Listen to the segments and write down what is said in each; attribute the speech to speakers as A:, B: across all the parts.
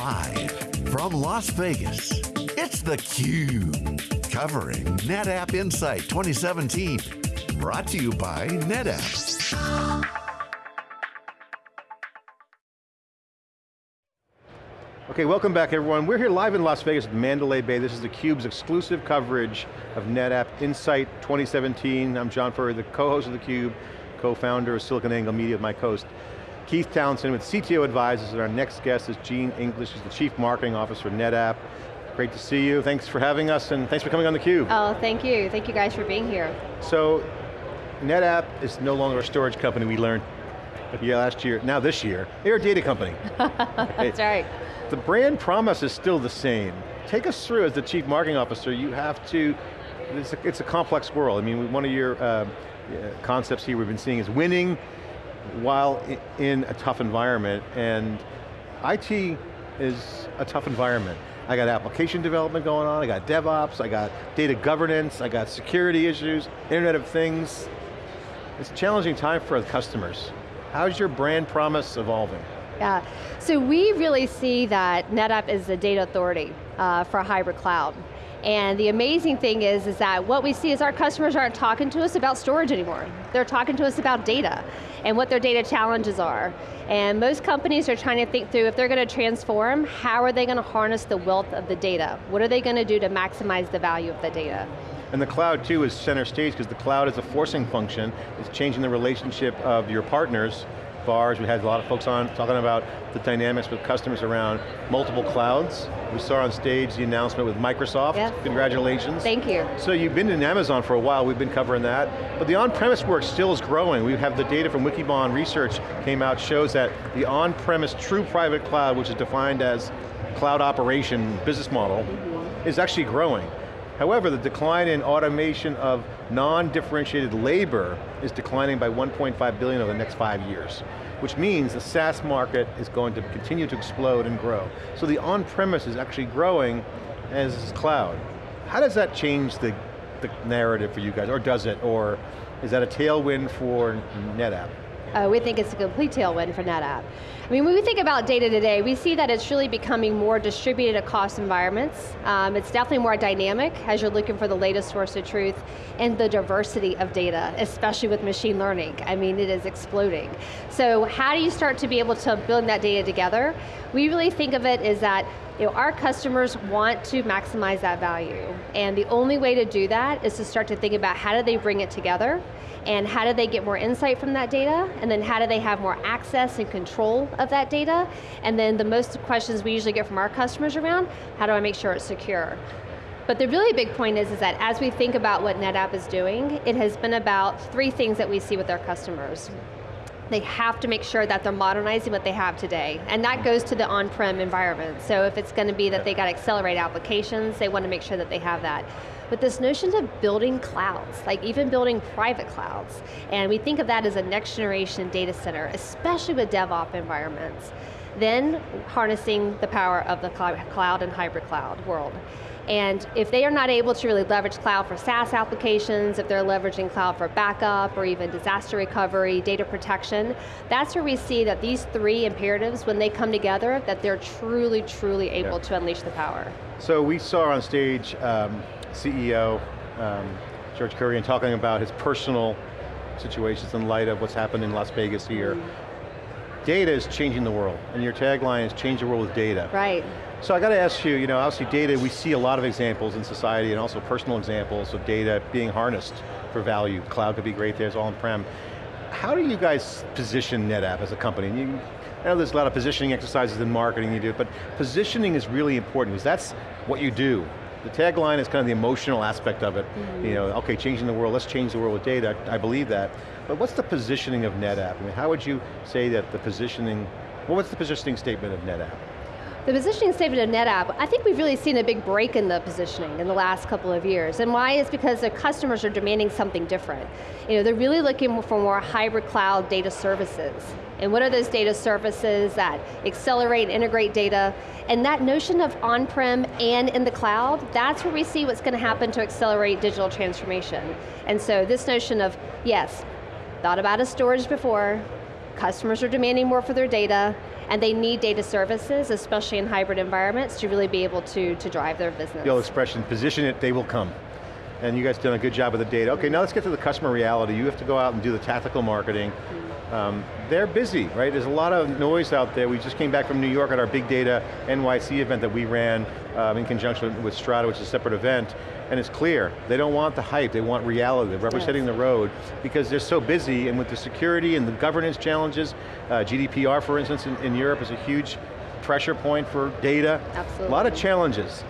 A: Live from Las Vegas, it's theCUBE. Covering NetApp Insight 2017. Brought to you by NetApp.
B: Okay, welcome back everyone. We're here live in Las Vegas at Mandalay Bay. This is theCUBE's exclusive coverage of NetApp Insight 2017. I'm John Furrier, the co-host of theCUBE, co-founder of SiliconANGLE Media, my co-host. Keith Townsend with CTO Advisors, and our next guest is Gene English, who's the Chief Marketing Officer for NetApp. Great to see you, thanks for having us, and thanks for coming on theCUBE.
C: Oh, thank you. Thank you guys for being here.
B: So, NetApp is no longer a storage company, we learned yeah, last year, now this year. They're a data company.
C: That's right.
B: The brand promise is still the same. Take us through, as the Chief Marketing Officer, you have to, it's a, it's a complex world. I mean, one of your uh, concepts here we've been seeing is winning while in a tough environment, and IT is a tough environment. I got application development going on, I got DevOps, I got data governance, I got security issues, Internet of Things. It's a challenging time for customers. How's your brand promise evolving?
C: Yeah, so we really see that NetApp is the data authority uh, for hybrid cloud. And the amazing thing is, is that what we see is our customers aren't talking to us about storage anymore. They're talking to us about data and what their data challenges are. And most companies are trying to think through if they're going to transform, how are they going to harness the wealth of the data? What are they going to do to maximize the value of the data?
B: And the cloud too is center stage because the cloud is a forcing function. It's changing the relationship of your partners VARs. We had a lot of folks on talking about the dynamics with customers around multiple clouds. We saw on stage the announcement with Microsoft.
C: Yep.
B: Congratulations.
C: Thank you.
B: So you've been in Amazon for a while, we've been covering that, but the on-premise work still is growing. We have the data from Wikibon research came out, shows that the on-premise true private cloud, which is defined as cloud operation business model, mm -hmm. is actually growing. However, the decline in automation of non-differentiated labor is declining by 1.5 billion over the next five years, which means the SaaS market is going to continue to explode and grow. So the on-premise is actually growing as cloud. How does that change the, the narrative for you guys, or does it, or is that a tailwind for NetApp?
C: Uh, we think it's a complete tailwind for NetApp. I mean, when we think about data today, we see that it's really becoming more distributed across environments. Um, it's definitely more dynamic as you're looking for the latest source of truth and the diversity of data, especially with machine learning. I mean, it is exploding. So how do you start to be able to build that data together? We really think of it as that you know, our customers want to maximize that value. And the only way to do that is to start to think about how do they bring it together and how do they get more insight from that data, and then how do they have more access and control of that data, and then the most questions we usually get from our customers around, how do I make sure it's secure? But the really big point is, is that as we think about what NetApp is doing, it has been about three things that we see with our customers. They have to make sure that they're modernizing what they have today, and that goes to the on-prem environment. So if it's going to be that they got to accelerate applications, they want to make sure that they have that. But this notion of building clouds, like even building private clouds, and we think of that as a next generation data center, especially with DevOps environments. Then harnessing the power of the cloud and hybrid cloud world. And if they are not able to really leverage cloud for SaaS applications, if they're leveraging cloud for backup or even disaster recovery, data protection, that's where we see that these three imperatives, when they come together, that they're truly, truly able yeah. to unleash the power.
B: So we saw on stage um, CEO, um, George Kurian, talking about his personal situations in light of what's happened in Las Vegas here. Mm. Data is changing the world, and your tagline is change the world with data.
C: Right.
B: So I got to ask you, you know, obviously data, we see a lot of examples in society and also personal examples of data being harnessed for value. Cloud could be great there, it's all on-prem. How do you guys position NetApp as a company? You, I know there's a lot of positioning exercises in marketing you do, but positioning is really important because that's what you do. The tagline is kind of the emotional aspect of it. Mm -hmm. You know, okay, changing the world, let's change the world with data, I believe that. But what's the positioning of NetApp? I mean, how would you say that the positioning, well, what's the positioning statement of NetApp?
C: The positioning statement of NetApp, I think we've really seen a big break in the positioning in the last couple of years. And why is because the customers are demanding something different. You know, they're really looking for more hybrid cloud data services. And what are those data services that accelerate and integrate data? And that notion of on-prem and in the cloud, that's where we see what's going to happen to accelerate digital transformation. And so this notion of, yes, thought about a storage before, customers are demanding more for their data, and they need data services, especially in hybrid environments, to really be able to, to drive their business.
B: The old expression, position it, they will come. And you guys done a good job with the data. Okay, now let's get to the customer reality. You have to go out and do the tactical marketing. Um, they're busy, right? There's a lot of noise out there. We just came back from New York at our Big Data NYC event that we ran um, in conjunction with Strata, which is a separate event, and it's clear, they don't want the hype, they want reality, they're representing yes. the road, because they're so busy, and with the security and the governance challenges, uh, GDPR, for instance, in, in Europe is a huge pressure point for data.
C: Absolutely.
B: A lot of challenges.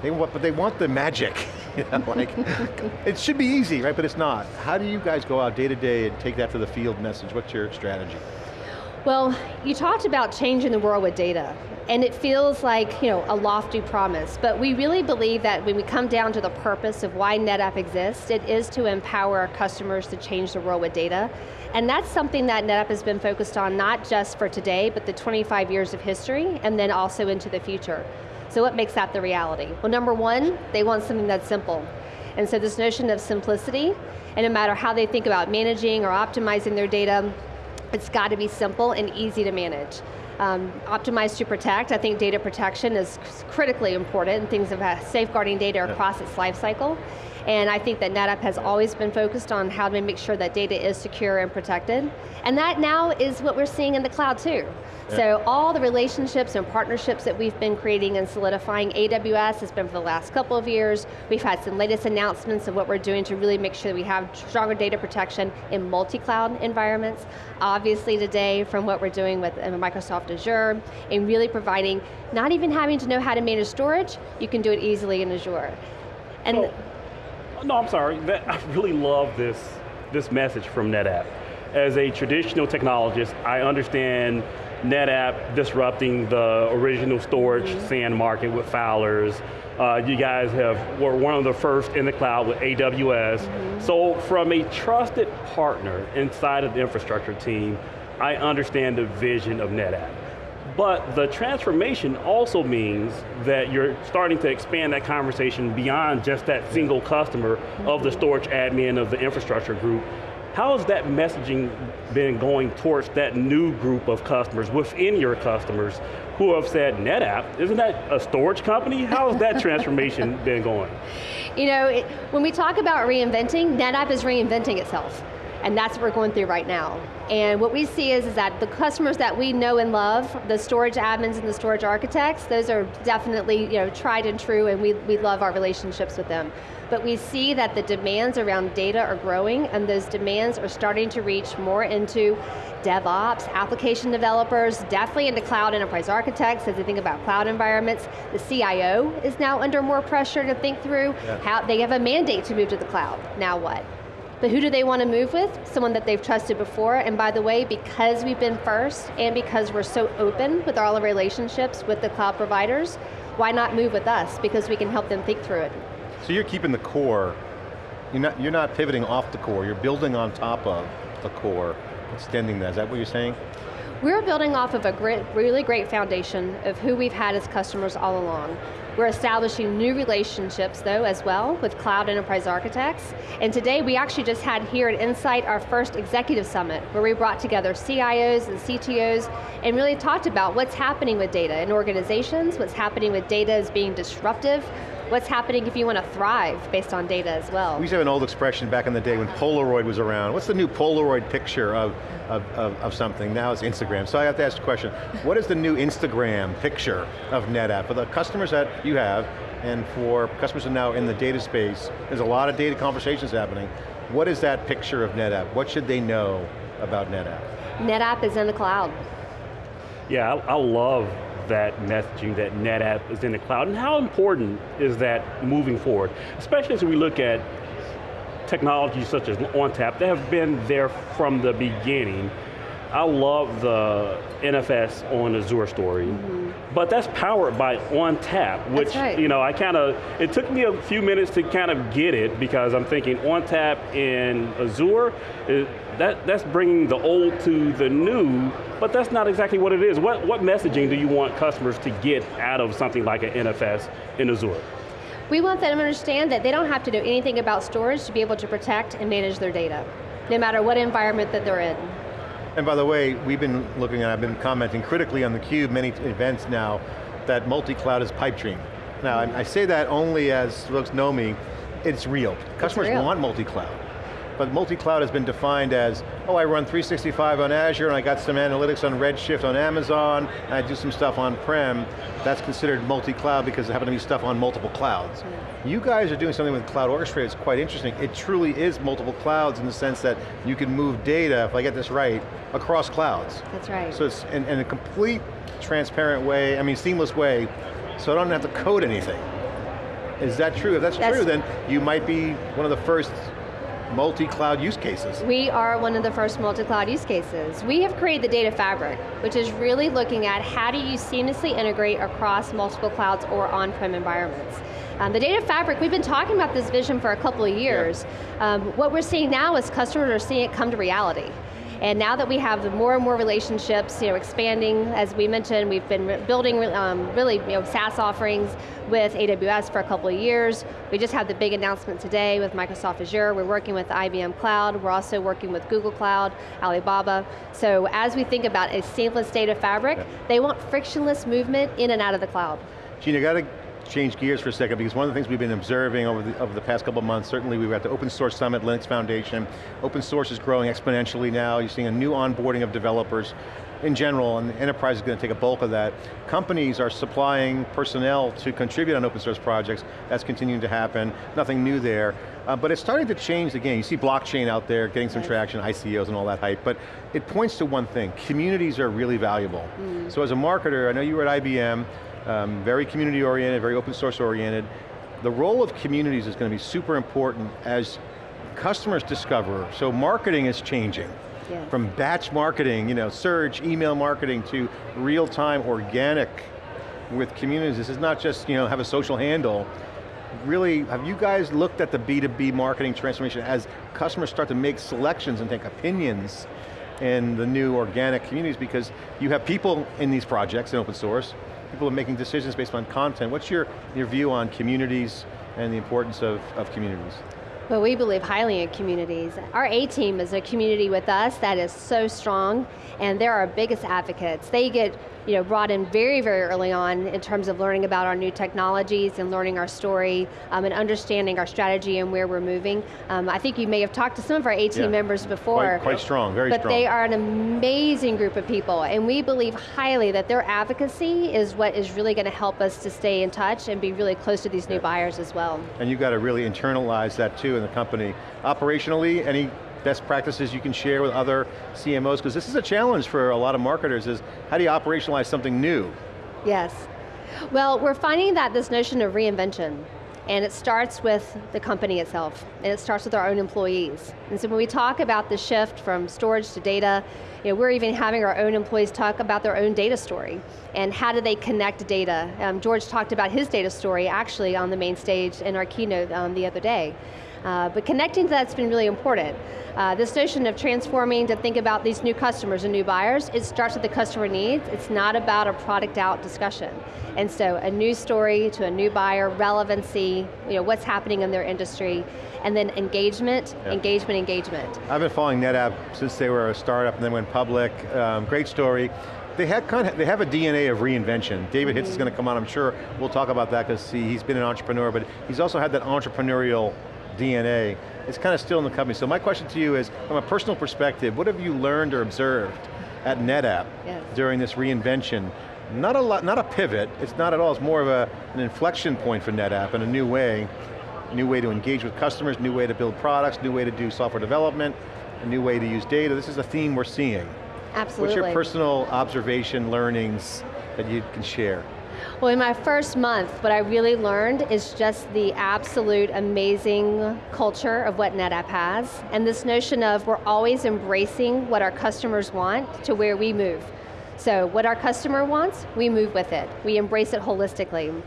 B: They want, but they want the magic. You know, like, it should be easy, right, but it's not. How do you guys go out day to day and take that to the field message? What's your strategy?
C: Well, you talked about changing the world with data, and it feels like you know, a lofty promise, but we really believe that when we come down to the purpose of why NetApp exists, it is to empower our customers to change the world with data. And that's something that NetApp has been focused on, not just for today, but the 25 years of history, and then also into the future. So what makes that the reality? Well, number one, they want something that's simple. And so this notion of simplicity, and no matter how they think about managing or optimizing their data, it's got to be simple and easy to manage. Um, optimize to protect, I think data protection is critically important. Things of safeguarding data across its life cycle. And I think that NetApp has always been focused on how to make sure that data is secure and protected. And that now is what we're seeing in the cloud too. Yeah. So all the relationships and partnerships that we've been creating and solidifying, AWS has been for the last couple of years. We've had some latest announcements of what we're doing to really make sure that we have stronger data protection in multi-cloud environments. Obviously today, from what we're doing with uh, Microsoft Azure, and really providing, not even having to know how to manage storage, you can do it easily in Azure.
D: And no, I'm sorry. That, I really love this, this message from NetApp. As a traditional technologist, I understand NetApp disrupting the original storage mm -hmm. SAN market with filers. Uh, you guys have were one of the first in the cloud with AWS. Mm -hmm. So from a trusted partner inside of the infrastructure team, I understand the vision of NetApp. But the transformation also means that you're starting to expand that conversation beyond just that single customer of the mm-hmm. storage admin of the infrastructure group. How has that messaging been going towards that new group of customers within your customers who have said, NetApp, isn't that a storage company? How has that transformation been going?
C: You know, it, when we talk about reinventing, NetApp is reinventing itself and that's what we're going through right now. And what we see is, is that the customers that we know and love, the storage admins and the storage architects, those are definitely you know, tried and true and we, we love our relationships with them. But we see that the demands around data are growing and those demands are starting to reach more into DevOps, application developers, definitely into cloud enterprise architects as they think about cloud environments. The CIO is now under more pressure to think through yeah. how they have a mandate to move to the cloud. Now what? But who do they want to move with? Someone that they've trusted before, and by the way, because we've been first, and because we're so open with all our relationships with the cloud providers, why not move with us? Because we can help them think through it.
B: So you're keeping the core, you're not, you're not pivoting off the core, you're building on top of the core, extending that, is that what you're saying?
C: We're building off of a great, really great foundation of who we've had as customers all along. We're establishing new relationships though as well with cloud enterprise architects. And today we actually just had here at Insight our first executive summit where we brought together CIOs and CTOs and really talked about what's happening with data in organizations, what's happening with data as being disruptive, what's happening if you want to thrive based on data as well.
B: We used to have an old expression back in the day when Polaroid was around. What's the new Polaroid picture of, of, of, of something? Now it's Instagram. So I have to ask the question, what is the new Instagram picture of NetApp? For the customers that you have, and for customers that are now in the data space, there's a lot of data conversations happening. What is that picture of NetApp? What should they know about NetApp?
C: NetApp is in the cloud.
D: Yeah, I, I love that messaging that NetApp is in the cloud, and how important is that moving forward? Especially as we look at technologies such as ONTAP that have been there from the beginning. I love the NFS on Azure story, mm -hmm. but that's powered by ONTAP, which,
C: right.
D: you know, I kind of, it took me a few minutes to kind of get it because I'm thinking ONTAP in Azure, is, that, that's bringing the old to the new, but that's not exactly what it is. What, what messaging do you want customers to get out of something like an NFS in Azure?
C: We want them to understand that they don't have to know anything about storage to be able to protect and manage their data, no matter what environment that they're in.
B: And by the way, we've been looking at, I've been commenting critically on theCUBE, many events now, that multi-cloud is pipe dream. Now, I, I say that only as folks know me, it's real. Customers
C: real.
B: want multi-cloud. But multi-cloud has been defined as, oh, I run 365 on Azure and I got some analytics on Redshift on Amazon, and I do some stuff on-prem. That's considered multi-cloud because there happen to be stuff on multiple clouds. You guys are doing something with Cloud Orchestrator that's quite interesting. It truly is multiple clouds in the sense that you can move data, if I get this right, across clouds.
C: That's right.
B: So it's in, in a complete transparent way, I mean seamless way, so I don't have to code anything. Is that true? If that's,
C: That's-
B: true, then you might be one of the first multi-cloud use cases.
C: We are one of the first multi-cloud use cases. We have created the data fabric, which is really looking at how do you seamlessly integrate across multiple clouds or on-prem environments. Um, the data fabric, we've been talking about this vision for a couple of years. Um, what we're seeing now is customers are seeing it come to reality. And now that we have the more and more relationships, you know, expanding, as we mentioned, we've been re- building um, really you know, SaaS offerings with AWS for a couple of years. We just had the big announcement today with Microsoft Azure. We're working with IBM Cloud. We're also working with Google Cloud, Alibaba. So as we think about a seamless data fabric,
B: Yeah.
C: they want frictionless movement in and out of the cloud.
B: I got to change gears for a second because one of the things we've been observing over the, over the past couple of months, certainly we were at the Open Source Summit, Linux Foundation. Open source is growing exponentially now. You're seeing a new onboarding of developers in general, and the enterprise is going to take a bulk of that. Companies are supplying personnel to contribute on open source projects. That's continuing to happen. Nothing new there. Uh, but it's starting to change the game. You see blockchain out there getting some
C: Yes.
B: traction, ICOs and all that hype, but it points to one thing, communities are really valuable. So as a marketer, I know you were at IBM, um, very community oriented, very open source oriented. The role of communities is going to be super important as customers discover, so marketing is changing.
C: Yes.
B: From batch marketing, you know, search, email marketing to real-time organic with communities. This is not just, you know, have a social handle. Really, have you guys looked at the B2B marketing transformation as customers start to make selections and take opinions in the new organic communities because you have people in these projects in open source, people are making decisions based on content. What's your, your view on communities and the importance of, of communities?
C: Well, we believe highly in communities. Our A-team is a community with us that is so strong, and they're our biggest advocates. They get you know, brought in very, very early on in terms of learning about our new technologies and learning our story um, and understanding our strategy and where we're moving. Um, I think you may have talked to some of our A-team
B: Yeah.
C: members before.
B: Quite, quite strong, very
C: but
B: strong.
C: they are an amazing group of people, and we believe highly that their advocacy is what is really going to help us to stay in touch and be really close to these new buyers as well.
B: And you've got to really internalize that too in the company. Operationally, any best practices you can share with other CMOs? Because this is a challenge for a lot of marketers is, how do you operationalize something new?
C: Yes. Well, we're finding that this notion of reinvention, and it starts with the company itself, and it starts with our own employees. And so when we talk about the shift from storage to data, you know, we're even having our own employees talk about their own data story, and how do they connect data. Um, George talked about his data story actually on the main stage in our keynote um, the other day. Uh, but connecting to that's been really important. Uh, this notion of transforming to think about these new customers and new buyers, it starts with the customer needs. It's not about a product out discussion. And so a new story to a new buyer, relevancy, you know, what's happening in their industry, and then engagement,
B: Yeah.
C: engagement, engagement.
B: I've been following NetApp since they were a startup and then went public. Um, great story. They have, kind of, they have a DNA of reinvention. David Hitz is going to come on, I'm sure we'll talk about that because he, he's been an entrepreneur, but he's also had that entrepreneurial DNA. It's kind of still in the company. So my question to you is, from a personal perspective, what have you learned or observed at NetApp
C: Yes.
B: during this reinvention? Not a lot, not a pivot, it's not at all, it's more of a, an inflection point for NetApp in a new way, new way to engage with customers, new way to build products, new way to do software development, a new way to use data. This is a theme we're seeing.
C: Absolutely.
B: What's your personal observation, learnings that you can share?
C: Well, in my first month, what I really learned is just the absolute amazing culture of what NetApp has, and this notion of we're always embracing what our customers want to where we move. So what our customer wants, we move with it. We embrace it holistically.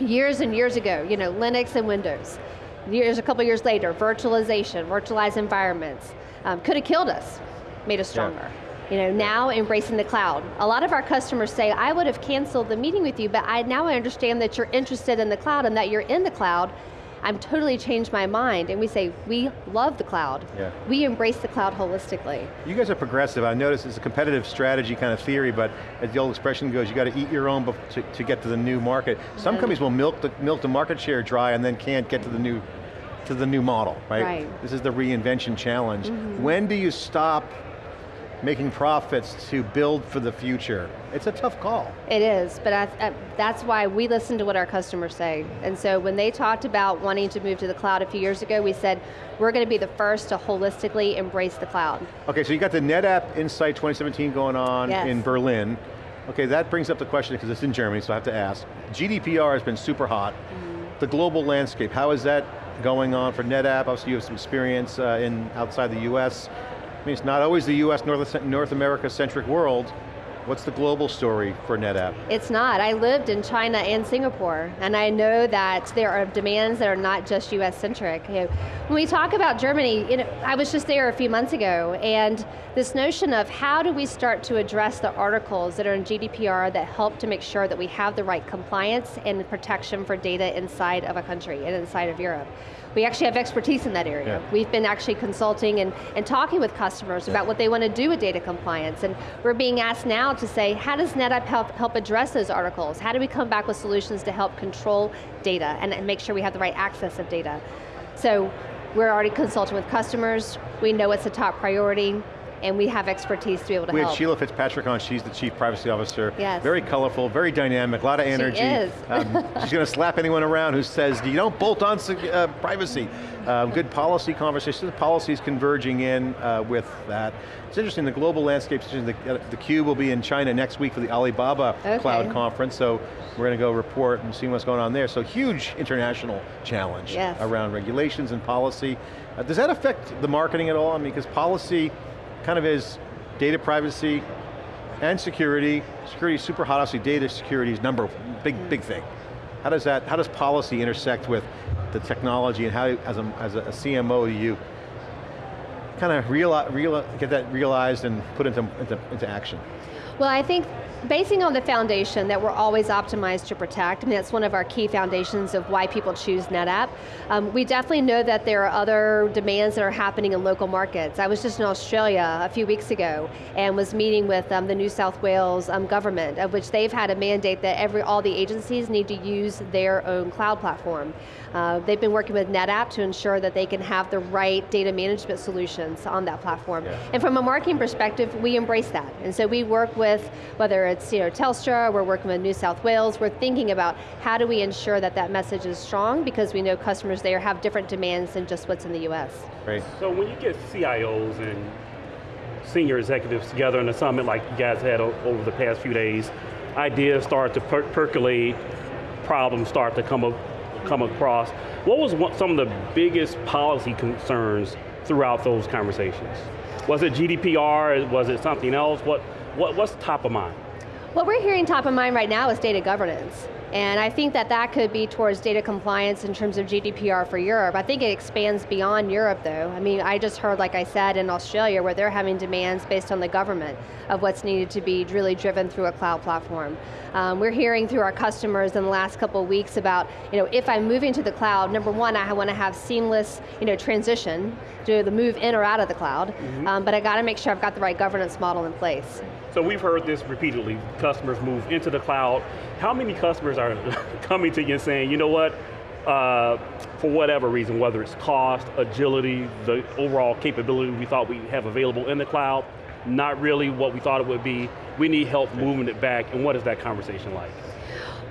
C: Years and years ago, you know, Linux and Windows. Years, a couple years later, virtualization, virtualized environments. Um, could have killed us, made us stronger. You know, now embracing the cloud. A lot of our customers say, I would have canceled the meeting with you, but I now I understand that you're interested in the cloud and that you're in the cloud. I'm totally changed my mind, and we say, we love the cloud.
B: Yeah.
C: We embrace the cloud holistically.
B: You guys are progressive. I noticed it's a competitive strategy kind of theory, but as the old expression goes, you got to eat your own to, to get to the new market. Some
C: Mm-hmm.
B: companies will milk the, milk the market share dry and then can't get to the new to the new model, right?
C: Right.
B: This is the reinvention challenge.
C: Mm-hmm.
B: When do you stop making profits to build for the future? It's a tough call.
C: It is, but I, I, that's why we listen to what our customers say. And so when they talked about wanting to move to the cloud a few years ago, we said, we're going to be the first to holistically embrace the cloud.
B: Okay, so you got the NetApp Insight 2017 going on
C: Yes.
B: in Berlin. Okay, that brings up the question, because it's in Germany, so I have to ask. GDPR has been super hot.
C: Mm-hmm.
B: The global landscape, how is that going on for NetApp? Obviously you have some experience uh, in outside the US. I mean, it's not always the US, North, North America-centric world. What's the global story for NetApp?
C: It's not. I lived in China and Singapore, and I know that there are demands that are not just US centric. You know, when we talk about Germany, you know, I was just there a few months ago, and this notion of how do we start to address the articles that are in GDPR that help to make sure that we have the right compliance and protection for data inside of a country and inside of Europe. We actually have expertise in that area.
B: Yeah.
C: We've been actually consulting and, and talking with customers about what they want to do with data compliance, and we're being asked now to say, how does NetApp help, help address those articles? How do we come back with solutions to help control data and, and make sure we have the right access of data? So we're already consulting with customers, we know it's a top priority, and we have expertise to be able to
B: We
C: help.
B: We had Sheila Fitzpatrick on, she's the Chief Privacy Officer.
C: Yes.
B: Very colorful, very dynamic, a lot of energy.
C: She is.
B: Um, she's going to slap anyone around who says, you don't bolt on uh, privacy. Um, good policy conversations, policies converging in uh, with that. It's interesting, the global landscape, the, uh, the Cube will be in China next week for the Alibaba
C: Okay.
B: Cloud Conference, so we're going to go report and see what's going on there. So huge international challenge
C: Yes.
B: around regulations and policy. Uh, does that affect the marketing at all? I mean, because policy kind of is data privacy and security. Security is super hot, obviously data security is number, big, big thing. How does that, how does policy intersect with the technology and how, as a, as a CMO, you kind of realize, real, get that realized and put into, into, into action?
C: Well, I think basing on the foundation that we're always optimized to protect, and that's one of our key foundations of why people choose NetApp, um, we definitely know that there are other demands that are happening in local markets. I was just in Australia a few weeks ago and was meeting with um, the New South Wales um, government, of which they've had a mandate that every all the agencies need to use their own cloud platform. Uh, they've been working with NetApp to ensure that they can have the right data management solutions on that platform.
B: Yeah.
C: And from a marketing perspective, we embrace that. And so we work with, whether it's you know, Telstra, we're working with New South Wales, we're thinking about how do we ensure that that message is strong because we know customers there have different demands than just what's in the US.
B: Great.
D: So when you get CIOs and senior executives together in a summit like you guys had over the past few days, ideas start to per percolate, problems start to come, up, come across. What was one, some of the biggest policy concerns throughout those conversations? Was it GDPR? Was it something else? What, what, what's top of mind?
C: What we're hearing top of mind right now is data governance. And I think that that could be towards data compliance in terms of GDPR for Europe. I think it expands beyond Europe though. I mean, I just heard, like I said, in Australia where they're having demands based on the government of what's needed to be really driven through a cloud platform. Um, we're hearing through our customers in the last couple of weeks about, you know, if I'm moving to the cloud, number one, I want to have seamless, you know, transition to the move in or out of the cloud, um, but I got to make sure I've got the right governance model in place.
D: So we've heard this repeatedly, customers move into the cloud. How many customers are coming to you and saying, you know what, uh, for whatever reason, whether it's cost, agility, the overall capability we thought we have available in the cloud, not really what we thought it would be, we need help moving it back, and what is that conversation like?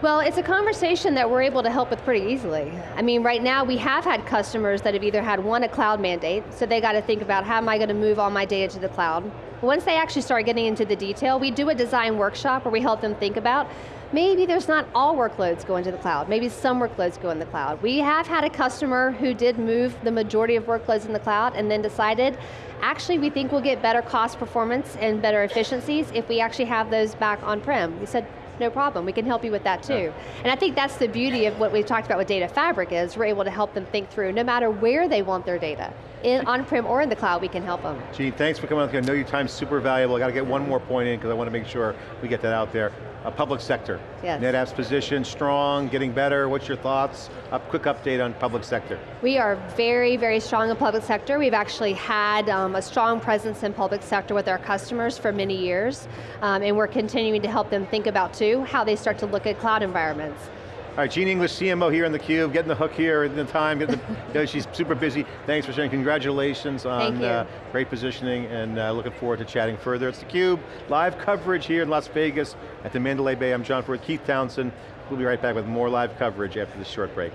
C: Well, it's a conversation that we're able to help with pretty easily. I mean, right now we have had customers that have either had one, a cloud mandate, so they got to think about how am I going to move all my data to the cloud. Once they actually start getting into the detail, we do a design workshop where we help them think about, maybe there's not all workloads going to the cloud, maybe some workloads go in the cloud. We have had a customer who did move the majority of workloads in the cloud and then decided, actually we think we'll get better cost performance and better efficiencies if we actually have those back on-prem. We said, no problem, we can help you with that too. And I think that's the beauty of what we've talked about with Data Fabric is we're able to help them think through no matter where they want their data. In on-prem or in the cloud, we can help them.
B: Gene, thanks for coming on. I know your time's super valuable. I got to get one more point in because I want to make sure we get that out there. A public sector.
C: Yes.
B: NetApp's position, strong, getting better. What's your thoughts? A quick update on public sector.
C: We are very, very strong in public sector. We've actually had um, a strong presence in public sector with our customers for many years, um, and we're continuing to help them think about too, how they start to look at cloud environments.
B: All right, Gene English, CMO here in theCUBE, getting the hook here in the time, the, you know, she's super busy. Thanks for sharing, congratulations on Uh, great positioning and uh, looking forward to chatting further. It's theCUBE, live coverage here in Las Vegas at the Mandalay Bay. I'm John Furrier, Keith Townsend. We'll be right back with more live coverage after this short break.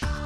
B: Bye.